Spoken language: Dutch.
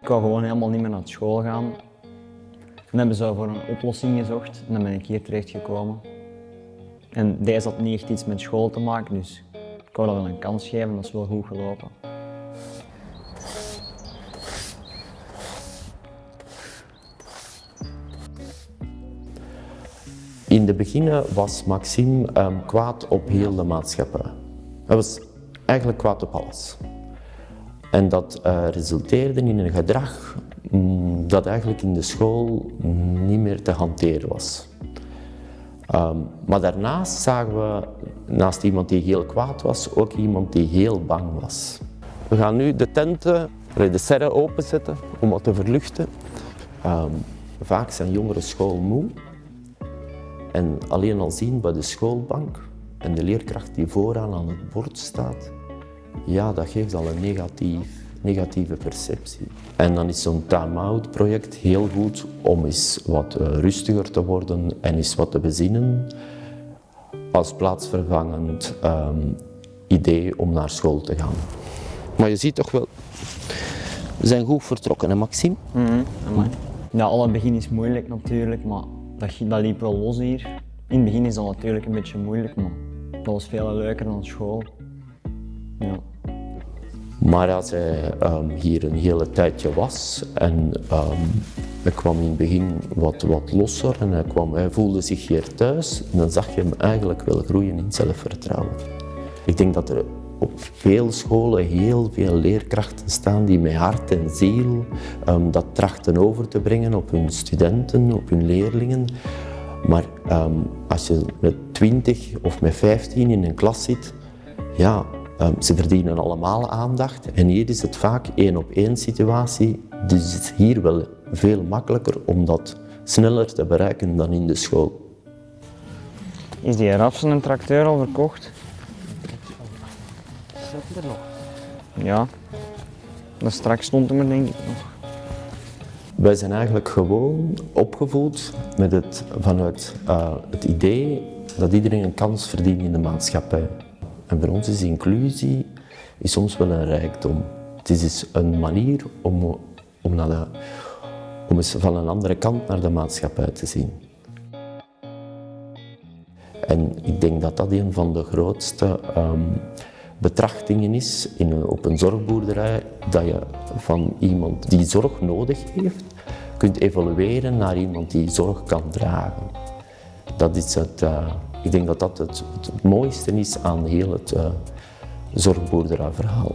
Ik wou gewoon helemaal niet meer naar school gaan. Toen hebben ze voor een oplossing gezocht en dan ben ik hier terecht gekomen. En deze had niet echt iets met school te maken, dus ik wou dat wel een kans geven, dat is wel goed gelopen. In de begin was Maxime ehm, kwaad op heel de maatschappij. Hij was eigenlijk kwaad op alles. En dat eh, resulteerde in een gedrag mm, dat eigenlijk in de school niet meer te hanteren was. Ehm, maar daarnaast zagen we, naast iemand die heel kwaad was, ook iemand die heel bang was. We gaan nu de tenten, de serre openzetten om wat te verluchten. Ehm, vaak zijn jongeren schoolmoe. En alleen al zien bij de schoolbank en de leerkracht die vooraan aan het bord staat, ja, dat geeft al een negatief, negatieve perceptie. En dan is zo'n time-out project heel goed om eens wat eh, rustiger te worden en eens wat te bezinnen als plaatsvervangend um, idee om naar school te gaan. Maar je ziet toch wel, we zijn goed vertrokken, hè Maxime? Mm -hmm. Ja, alle begin is moeilijk natuurlijk, maar dat, dat liep wel los hier. In het begin is dat natuurlijk een beetje moeilijk, maar dat was veel leuker dan school. Ja. Maar als hij um, hier een hele tijdje was en um, hij kwam in het begin wat, wat losser en hij, kwam, hij voelde zich hier thuis, dan zag je hem eigenlijk wel groeien in zelfvertrouwen. Ik denk dat er op veel scholen heel veel leerkrachten staan die met hart en ziel um, dat trachten over te brengen op hun studenten, op hun leerlingen. Maar als je met 20 of met 15 in een klas zit, ja, um, ze verdienen allemaal aandacht. En hier is het vaak één op één situatie. Dus het is hier wel veel makkelijker om dat sneller te bereiken dan in de school. Is die rafsen en tracteur al verkocht? Zit er nog? Ja, dat straks stond hem er denk ik nog. Wij zijn eigenlijk gewoon opgevoed met het, vanuit uh, het idee dat iedereen een kans verdient in de maatschappij. En voor ons is inclusie is soms wel een rijkdom. Het is dus een manier om, om, naar de, om eens van een andere kant naar de maatschappij te zien. En ik denk dat dat een van de grootste um, betrachtingen is in, op een zorgboerderij, dat je van iemand die zorg nodig heeft, kunt evolueren naar iemand die zorg kan dragen. Dat is het, uh, ik denk dat dat het, mooiste is aan heel het uh, zorgboerderijverhaal.